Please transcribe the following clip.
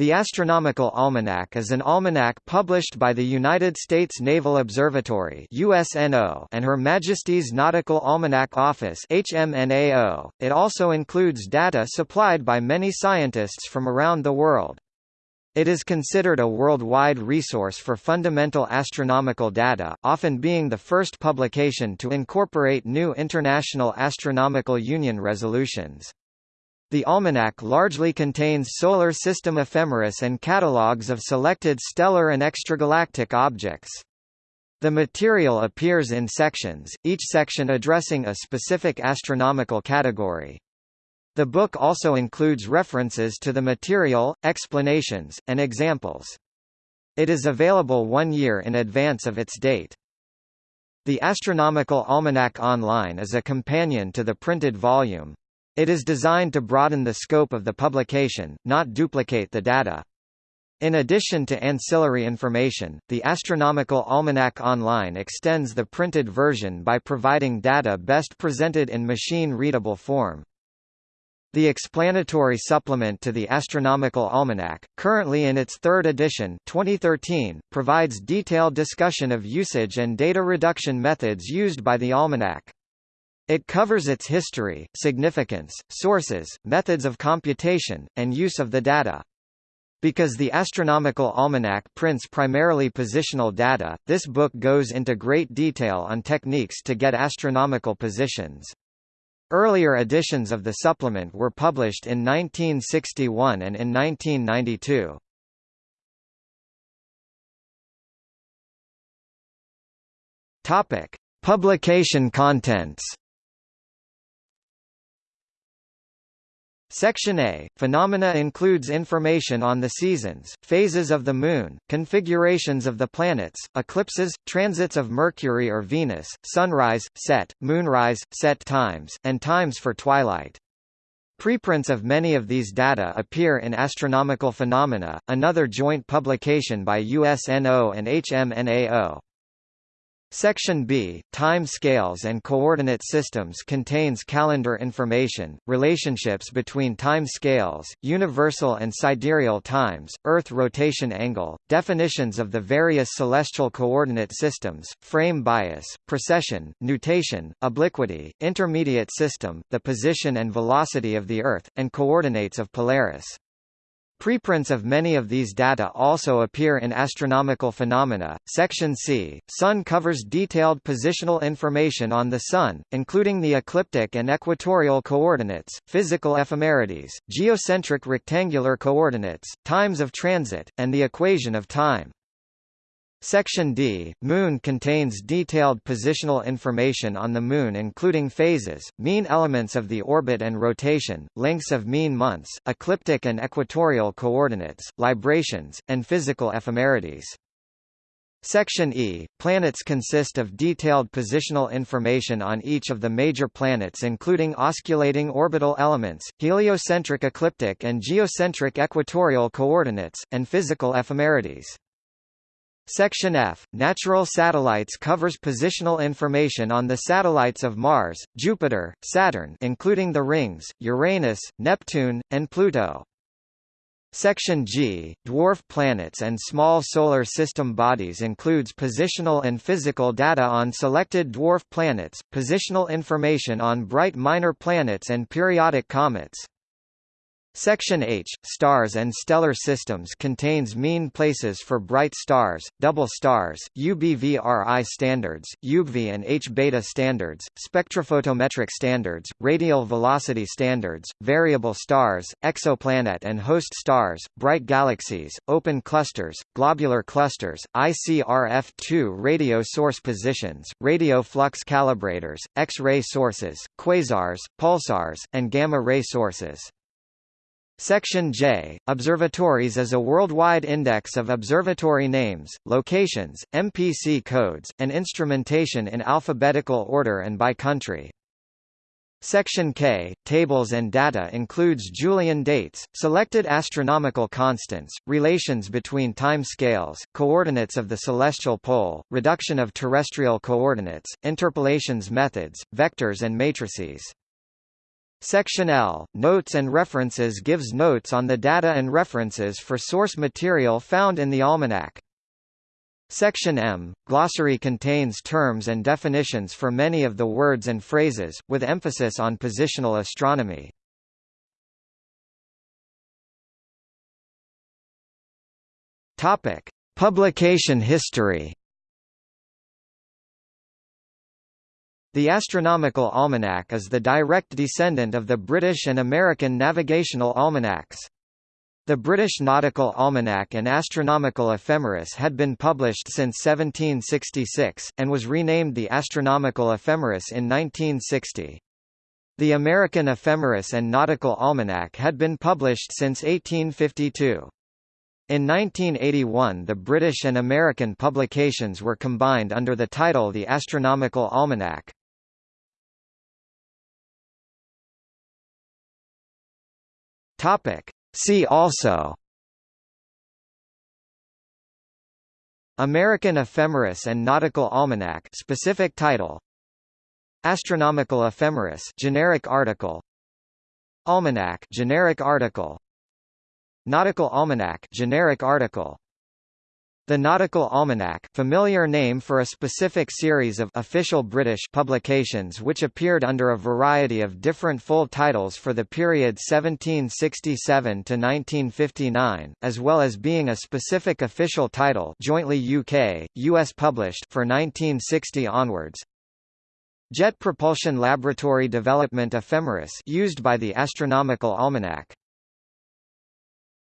The Astronomical Almanac is an almanac published by the United States Naval Observatory USNO and Her Majesty's Nautical Almanac Office HMNAO. It also includes data supplied by many scientists from around the world. It is considered a worldwide resource for fundamental astronomical data, often being the first publication to incorporate new International Astronomical Union resolutions. The almanac largely contains solar system ephemeris and catalogues of selected stellar and extragalactic objects. The material appears in sections, each section addressing a specific astronomical category. The book also includes references to the material, explanations, and examples. It is available one year in advance of its date. The Astronomical Almanac Online is a companion to the printed volume. It is designed to broaden the scope of the publication, not duplicate the data. In addition to ancillary information, the Astronomical Almanac Online extends the printed version by providing data best presented in machine-readable form. The explanatory supplement to the Astronomical Almanac, currently in its third edition 2013, provides detailed discussion of usage and data reduction methods used by the almanac. It covers its history, significance, sources, methods of computation, and use of the data. Because the Astronomical Almanac prints primarily positional data, this book goes into great detail on techniques to get astronomical positions. Earlier editions of the supplement were published in 1961 and in 1992. Topic: Publication contents. Section A, Phenomena includes information on the seasons, phases of the Moon, configurations of the planets, eclipses, transits of Mercury or Venus, sunrise, set, moonrise, set times, and times for twilight. Preprints of many of these data appear in Astronomical Phenomena, another joint publication by USNO and HMNAO. Section B, Time Scales and Coordinate Systems contains calendar information, relationships between time scales, universal and sidereal times, Earth rotation angle, definitions of the various celestial coordinate systems, frame bias, precession, nutation, obliquity, intermediate system, the position and velocity of the Earth, and coordinates of Polaris. Preprints of many of these data also appear in Astronomical Phenomena. Section C, Sun covers detailed positional information on the Sun, including the ecliptic and equatorial coordinates, physical ephemerides, geocentric rectangular coordinates, times of transit, and the equation of time. Section D, Moon contains detailed positional information on the Moon including phases, mean elements of the orbit and rotation, lengths of mean months, ecliptic and equatorial coordinates, librations, and physical ephemerides. Section E, planets consist of detailed positional information on each of the major planets including osculating orbital elements, heliocentric ecliptic and geocentric equatorial coordinates, and physical ephemerides. Section F, Natural Satellites covers positional information on the satellites of Mars, Jupiter, Saturn including the rings, Uranus, Neptune, and Pluto. Section G, Dwarf planets and small solar system bodies includes positional and physical data on selected dwarf planets, positional information on bright minor planets and periodic comets. Section H, Stars and Stellar Systems contains mean places for bright stars, double stars, UBVRI standards, UGV and H-beta standards, spectrophotometric standards, radial velocity standards, variable stars, exoplanet and host stars, bright galaxies, open clusters, globular clusters, ICRF2 radio source positions, radio flux calibrators, X-ray sources, quasars, pulsars, and gamma-ray sources. Section J, Observatories is a worldwide index of observatory names, locations, MPC codes, and instrumentation in alphabetical order and by country. Section K, Tables and Data includes Julian dates, selected astronomical constants, relations between time scales, coordinates of the celestial pole, reduction of terrestrial coordinates, interpolations methods, vectors and matrices. Section L, Notes and References gives notes on the data and references for source material found in the almanac. Section M, Glossary contains terms and definitions for many of the words and phrases, with emphasis on positional astronomy. Publication history. The Astronomical Almanac is the direct descendant of the British and American Navigational Almanacs. The British Nautical Almanac and Astronomical Ephemeris had been published since 1766, and was renamed the Astronomical Ephemeris in 1960. The American Ephemeris and Nautical Almanac had been published since 1852. In 1981 the British and American publications were combined under the title The Astronomical Almanac. Topic. See also. American Ephemeris and Nautical Almanac. Specific title. Astronomical Ephemeris. Generic article. Almanac. Generic article. Nautical Almanac. Generic article the Nautical Almanac familiar name for a specific series of official British publications which appeared under a variety of different full titles for the period 1767 to 1959, as well as being a specific official title jointly UK, US published for 1960 onwards. Jet Propulsion Laboratory Development Ephemeris used by the Astronomical Almanac